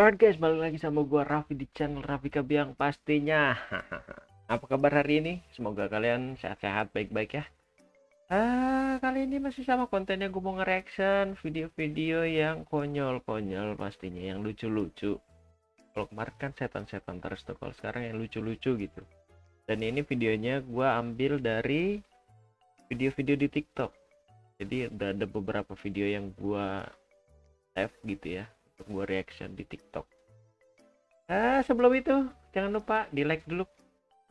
Alright guys, balik lagi sama gua Raffi di channel Raffi Kabiang pastinya. Apa kabar hari ini? Semoga kalian sehat-sehat baik-baik ya. Ah, kali ini masih sama kontennya gue mau nge-reaction video-video yang konyol-konyol pastinya, yang lucu-lucu. Kalau kemarin kan setan-setan terus tuh, kalau sekarang yang lucu-lucu gitu. Dan ini videonya gua ambil dari video-video di TikTok. Jadi ada beberapa video yang gua save gitu ya gue reaction di TikTok. Ah, sebelum itu jangan lupa di like dulu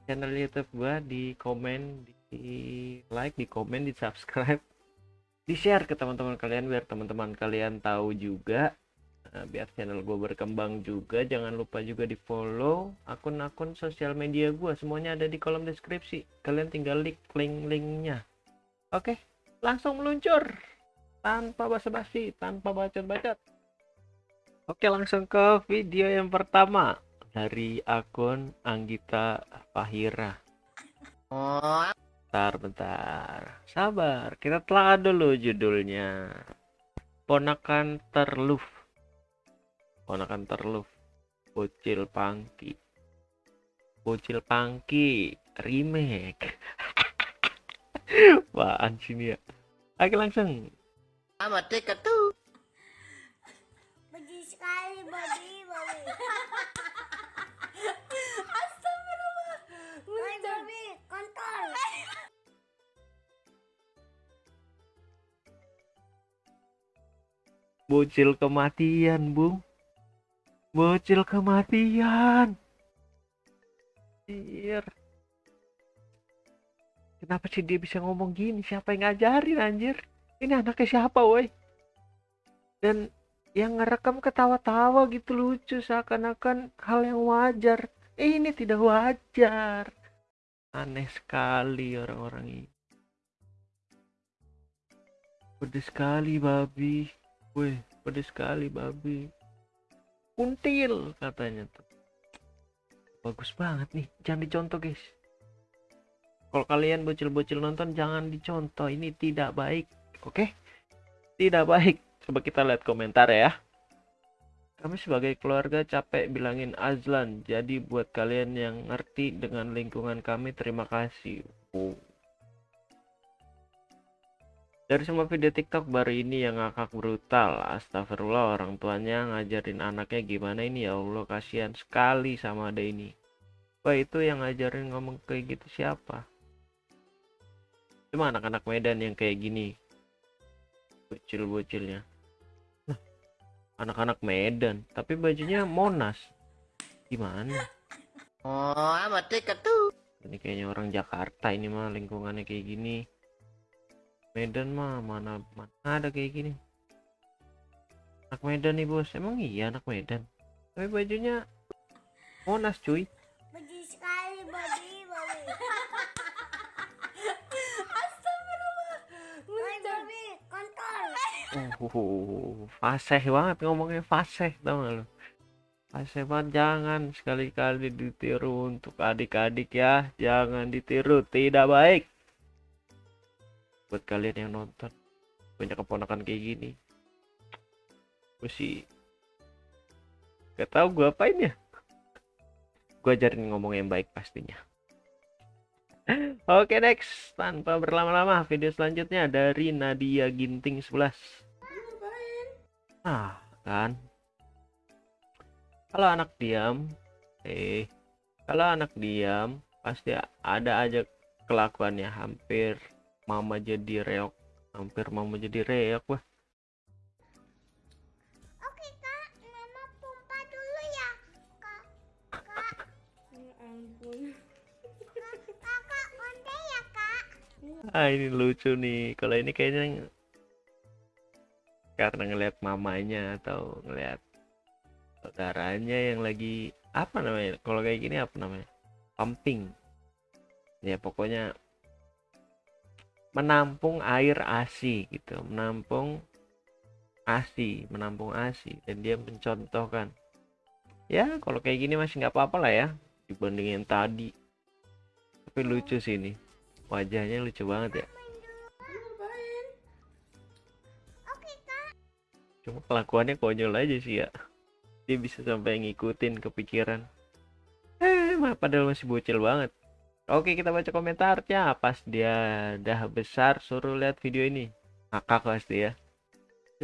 channel YouTube gua, di komen, di like, di komen, di subscribe, di share ke teman-teman kalian biar teman-teman kalian tahu juga. Nah, biar channel gue berkembang juga. Jangan lupa juga di follow akun-akun sosial media gue semuanya ada di kolom deskripsi. Kalian tinggal klik link-linknya oke langsung meluncur. Tanpa basa-basi tanpa bacot-bacot Oke langsung ke video yang pertama dari akun Anggita Fahira. Bentar, bentar. Sabar, kita telah dulu judulnya. Ponakan terluf. Ponakan terluf. Bocil Pangki. Bocil Pangki remake. Apaan sini ya? Oke langsung. Sama tuh. Sekali babi babi. Astagfirullah. Babi kontol. Bocil kematian, Bung. Bocil kematian. Anjir. Kenapa sih dia bisa ngomong gini? Siapa yang ngajarin anjir? Ini anaknya siapa, woi? Dan yang ngerekam ketawa-tawa gitu lucu seakan-akan hal yang wajar. Eh, ini tidak wajar. Aneh sekali orang-orang ini. Pedes sekali babi. Weh, pedes sekali babi. Kuntil katanya tuh. Bagus banget nih, jangan dicontoh guys. Kalau kalian bocil-bocil nonton jangan dicontoh, ini tidak baik, oke? Tidak baik. Coba kita lihat komentar ya. Kami sebagai keluarga capek bilangin Azlan, jadi buat kalian yang ngerti dengan lingkungan kami terima kasih. Oh. Dari semua video TikTok baru ini yang ngakak brutal. Astagfirullah orang tuanya ngajarin anaknya gimana ini ya Allah kasihan sekali sama ada ini. Wah itu yang ngajarin ngomong kayak gitu siapa? Cuma anak-anak Medan yang kayak gini. Bocil-bocilnya. Anak-anak Medan, tapi bajunya Monas. Gimana? Oh, sama tiket tuh. Ini kayaknya orang Jakarta ini mah lingkungannya kayak gini. Medan mah mana mana ada kayak gini. Anak Medan nih bos, emang iya anak Medan. Tapi bajunya Monas cuy. Benci sekali babi babi. Astagfirullah. Woi babi kontol. Uh, fasih banget ngomongnya fasih tau gak lu? Fasih banget jangan sekali-kali ditiru untuk adik-adik ya, jangan ditiru, tidak baik. Buat kalian yang nonton, banyak keponakan kayak gini. Sih gak tau gue apain ya. Gue ajarin ngomong yang baik pastinya. Oke next, tanpa berlama-lama video selanjutnya dari Nadia Ginting 11. Nah, kan. Kalau anak diam, eh, kalau anak diam pasti ada aja kelakuannya hampir mama jadi reok, hampir mama jadi reok wah. Ah ini lucu nih. Kalau ini kayaknya karena ngelihat mamanya atau ngelihat saudaranya yang lagi apa namanya? Kalau kayak gini apa namanya? Pumping. Ya pokoknya menampung air ASI gitu, menampung ASI, menampung ASI dan dia mencontohkan. Ya kalau kayak gini masih nggak apa-apa lah ya dibandingin tadi. Tapi lucu sih ini. Wajahnya lucu banget ya. Ngapain? Oke kak. Cuma kelakuannya konyol aja sih ya. dia bisa sampai ngikutin kepikiran eh mah padahal masih bocil banget oke kita baca komentarnya pas dia udah besar suruh lihat video ini ngakak pasti ya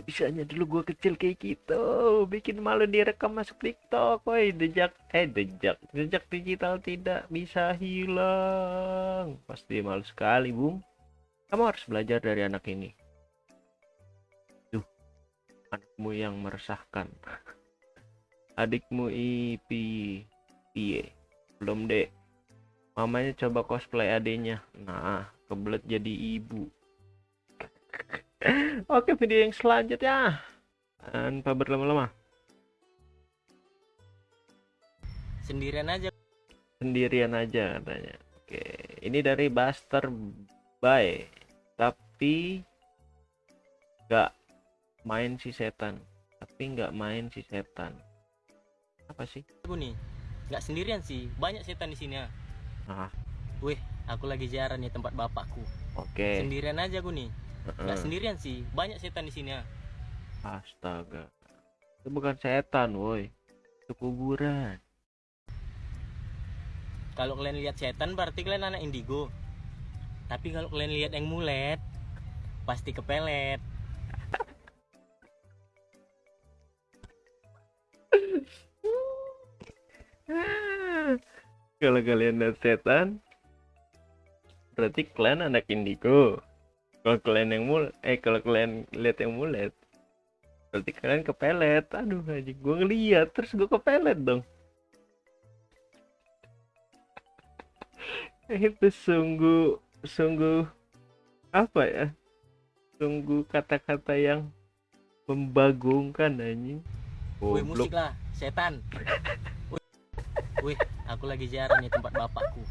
bisanya dulu gua kecil kayak gitu. Bikin malu direkam masuk TikTok. Woi jejak. Eh jejak. Jejak digital tidak bisa hilang. Pasti malu sekali bung. Kamu harus belajar dari anak ini. Tuh anakmu yang meresahkan. Adikmu ipi piye belum dek. Mamanya coba cosplay adiknya. Nah kebelet jadi ibu Oke video yang selanjutnya. Tanpa berlama-lama. Sendirian aja. Sendirian aja katanya. Oke ini dari Buster Bye tapi nggak main si setan. Tapi nggak main si setan. Apa sih? aku nih nggak sendirian sih. Banyak setan di sini ya Ah weh aku lagi ziarah nih tempat bapakku. Oke. Sendirian aja aku nih nggak sendirian sih banyak setan di sini ya Astaga. Itu bukan setan woi. Itu kuburan. Kalau kalian lihat setan berarti kalian anak indigo. Tapi kalau kalian lihat yang mulet pasti kepelet. Kalau kalian lihat setan berarti kalian anak indigo kalau kalian yang mul eh kalau kalian lihat yang mulet berarti kalian kepelet. Aduh aja gue ngeliat terus gue kepelet dong. Itu sungguh sungguh apa ya? Sungguh kata-kata yang membagongkan anjing. Goblok. musik lah setan. Weh aku lagi ziarah nih tempat bapakku.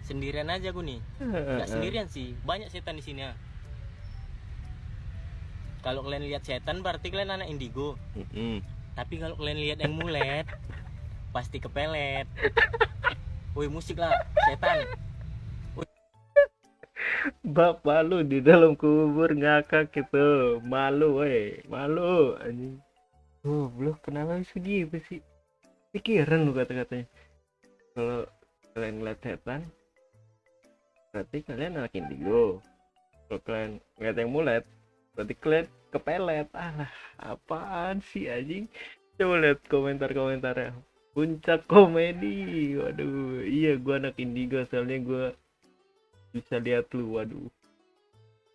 Sendirian aja aku nih. Nggak sendirian sih banyak setan di sini ya kalau kalian lihat setan berarti kalian anak indigo Mm-mm. tapi kalau kalian lihat yang mulet pasti kepelet woi musik lah setan Bapak lu di dalam kubur ngakak gitu. Malu weh, malu anjing. Goblok, kenapa bisa gitu sih? Pikiran lu kata-katanya. Kalau kalian ngeliat setan, berarti kalian anak indigo. Kalau kalian ngeliat yang mulet, berarti kalian kepelet. Alah, apaan sih anjing? Coba lihat komentar-komentarnya. Puncak komedi. Waduh, iya gua anak indigo soalnya gua bisa lihat lu waduh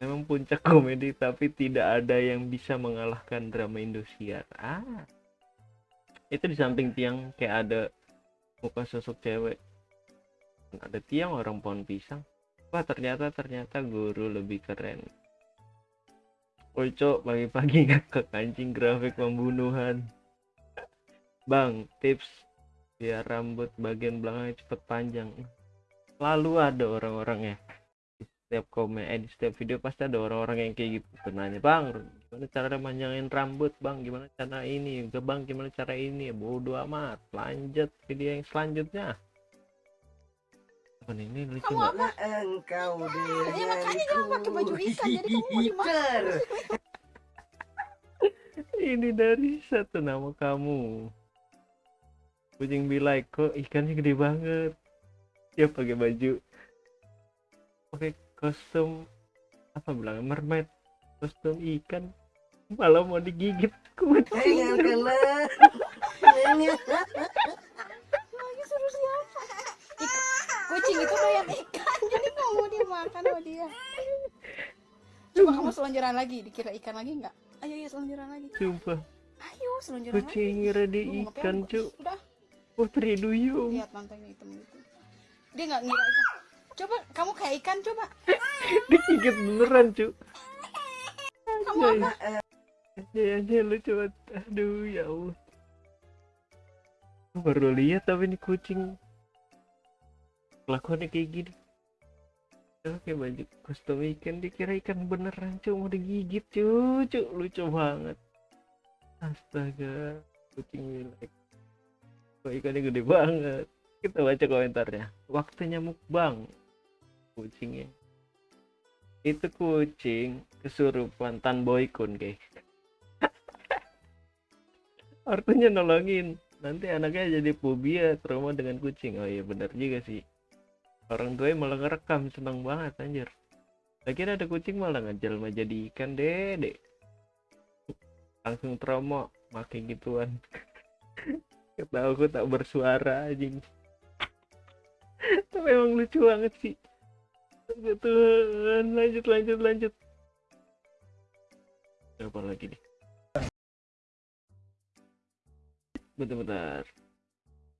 memang puncak komedi tapi tidak ada yang bisa mengalahkan drama Indosiar ah itu di samping tiang kayak ada muka sosok cewek ada tiang orang pohon pisang wah ternyata ternyata guru lebih keren Woi cok pagi-pagi ngakak anjing grafik pembunuhan. Bang tips biar rambut bagian belakangnya cepet panjang. Selalu ada orang-orang ya di setiap komen eh di setiap video pasti ada orang-orang yang kayak gitu. Nanya bang gimana cara manjangin rambut bang? Gimana cara ini? Bang gimana cara ini? Bodoh amat lanjut video yang selanjutnya ini lucu Kamu apa? Engkau Ya makanya jangan pakai baju ikan jadi kamu mau dimakan. ini dari satu nama kamu kucing bilai kok ikannya gede banget dia pakai baju pakai kostum apa bilang mermaid kostum ikan malah mau digigit kucing Lagi suruh siapa? Ik- kucing itu doyan ikan jadi kamu mau dimakan sama dia. Coba kamu selonjoran lagi, dikira ikan lagi nggak? Ayo ya selonjoran lagi. sumpah Ayo selonjoran lagi. kucing ngira dia ngapain ikan cuk Udah, putri duyung lihat mantainya hitam gitu. Dia nggak ngira ikan. Coba kamu kayak ikan coba. digigit beneran cuk Kamu apa? aja aja lu coba aduh ya Allah baru lihat tapi ini kucing kelakuannya kayak gini. Oke baju kostum ikan dikira ikan beneran mau digigit cuk lucu banget. Astaga kucing milik kok ikannya gede banget? Kita baca komentarnya. Waktunya mukbang kucingnya. Itu kucing kesurupan tan boykun guys. Ortunya nolongin. Nanti anaknya jadi fobia trauma dengan kucing. Oh iya benar juga sih. Orang tuanya malah ngerekam seneng banget anjir. Kira ada kucing malah ngejelma jadi ikan dede. Langsung trauma makin gituan. Ketahu aku tak bersuara anjing. Tapi emang lucu banget sih. Tuhan, lanjut lanjut lanjut. Apa lagi nih? Bentar-bentar.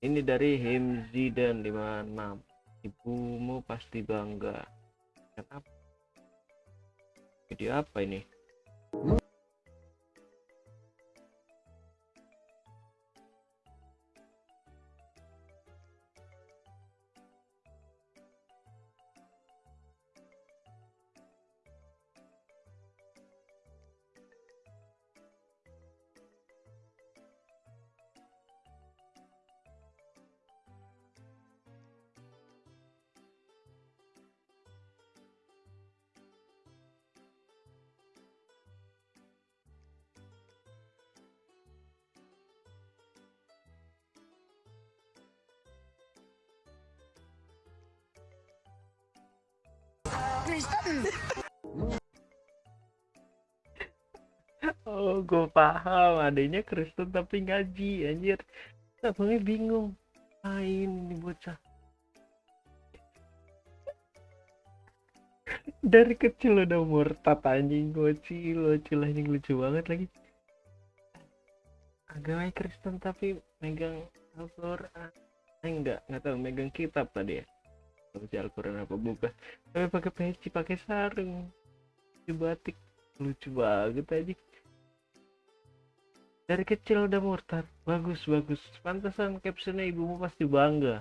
Ini dari Himzi dan 56. Ibumu pasti bangga. Kenapa? Video apa ini? Oh, gue paham. Adanya Kristen tapi ngaji, anjir. Abangnya bingung. Main ini bocah. Dari kecil udah murtad anjing gocil, gocil anjing lucu banget lagi. Agama Kristen tapi megang Al-Quran. Eh, enggak, enggak tahu megang kitab tadi ya. Si Al-Quran apa bukan. Tapi pakai peci, pakai sarung. Di batik. Lucu banget aja dari kecil udah murtad. Bagus bagus. Pantesan captionnya ibumu pasti bangga.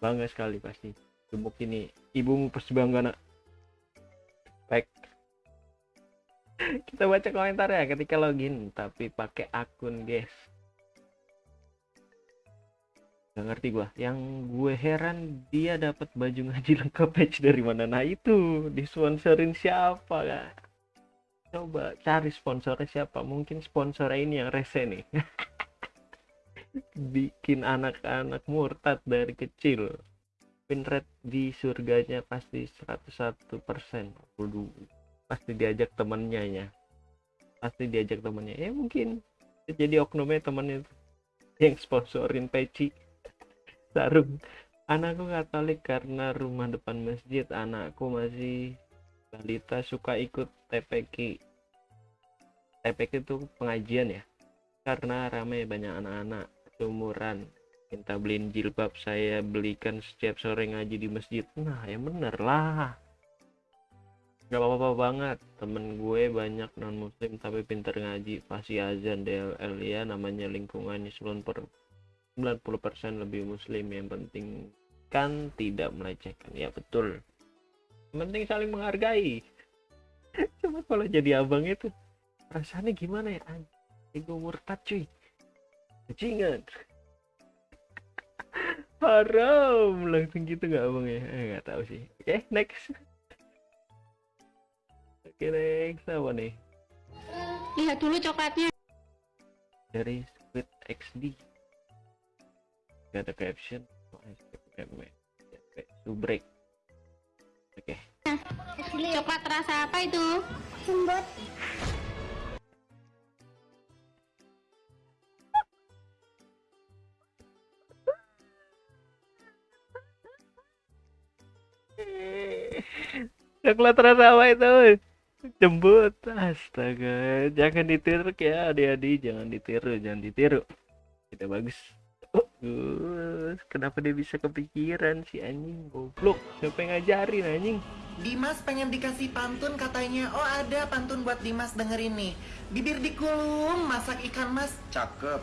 Bangga sekali pasti. Gemuk ini. Ibumu pasti bangga nak. Baik. Kita baca komentar ya ketika login tapi pakai akun guys Gak ngerti gua. Yang gue heran dia dapat baju ngaji lengkap patch dari mana. Nah itu. Disponsorin siapa kak? Coba cari sponsornya siapa. Mungkin sponsornya ini yang rese nih. Bikin anak-anak murtad dari kecil. Win rate di surganya pasti 101 persen. Pasti diajak temennya ya. Pasti diajak temennya. Ya mungkin. Jadi oknumnya temennya yang sponsorin peci sarung anakku katolik karena rumah depan masjid anakku masih balita suka ikut TPQ TPQ itu pengajian ya karena ramai banyak anak-anak seumuran. Minta beliin jilbab saya belikan setiap sore ngaji di masjid. Nah ya bener lah. Gak apa-apa banget. Temen gue banyak non muslim tapi pinter ngaji. Pasti azan DLL ya namanya lingkungannya 90 90% lebih muslim yang penting kan tidak melecehkan. Ya betul. Yang penting saling menghargai. Cuma kalau jadi abang itu rasanya gimana ya ego murtad cuy. Kecingan haram. Langsung gitu nggak abang ya? Eh, nggak tahu sih. Oke okay, next. Oke okay, next. Apa nih? Lihat dulu coklatnya. dari Squid XD gak ada caption. Subrek. Oke. Coklat rasa apa itu? Lembut. coklat rasa apa itu? Jembut. Astaga. Jangan ditiru ya adik-adik. Jangan ditiru jangan ditiru. Tidak bagus Bagus. kenapa dia bisa kepikiran si anjing goblok siapa yang ngajarin anjing Dimas pengen dikasih pantun katanya. Oh ada pantun buat Dimas denger ini. Bibir dikulum, masak ikan mas. Cakep.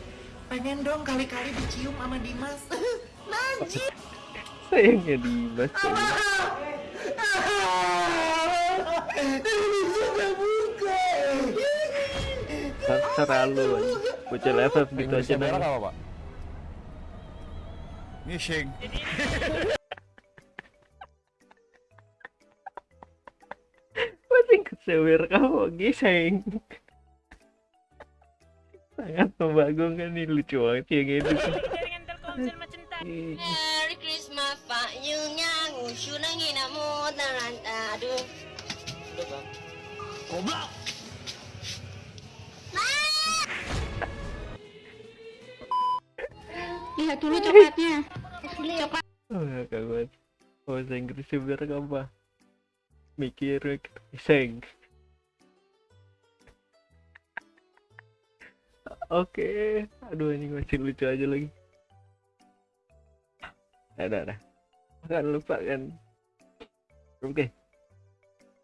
Pengen dong kali-kali dicium sama Dimas. Najib. sayangnya Dimas terlalu bocil FF gitu aja apa, Pak? Ngising. masing kesewer kamu giseng sangat Mbak Agung kan ini lucu banget yang itu tuh. Ih, Merry Christmas payungnya ngusyu nangin namu taranta aduh Bang. lihat dulu coklatnya coklat Oh, gak banget. Bahasa Inggrisnya bener apa? Mikir. Seng. Oke, aduh ini masih lucu aja lagi. Ada, ada. Jangan lupa kan. Oke.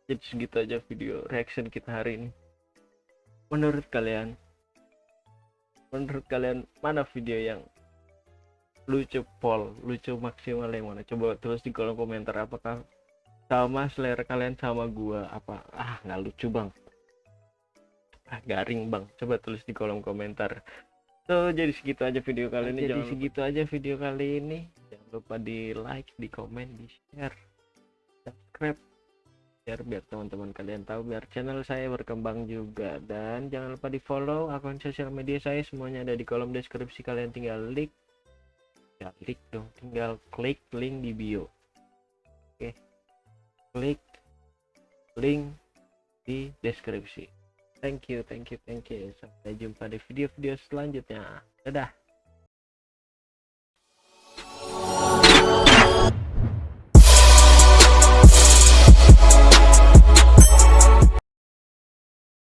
Jadi segitu aja video reaction kita hari ini. Menurut kalian, menurut kalian mana video yang lucu pol lucu maksimal yang mana? Coba tulis di kolom komentar apakah sama selera kalian sama gua? Apa? Ah nggak lucu bang. Ah garing bang. Coba tulis di kolom komentar. So jadi segitu aja video kali ini. Jadi segitu aja video kali ini. Jangan lupa di like di komen di share subscribe. Biar biar teman-teman kalian tahu biar channel saya berkembang juga. Dan jangan lupa di follow akun sosial media saya. Semuanya ada di kolom deskripsi. Kalian tinggal klik ya klik dong tinggal klik link di bio. Oke. Klik link di deskripsi. Thank you thank you thank you. Sampai jumpa di video-video selanjutnya. Dadah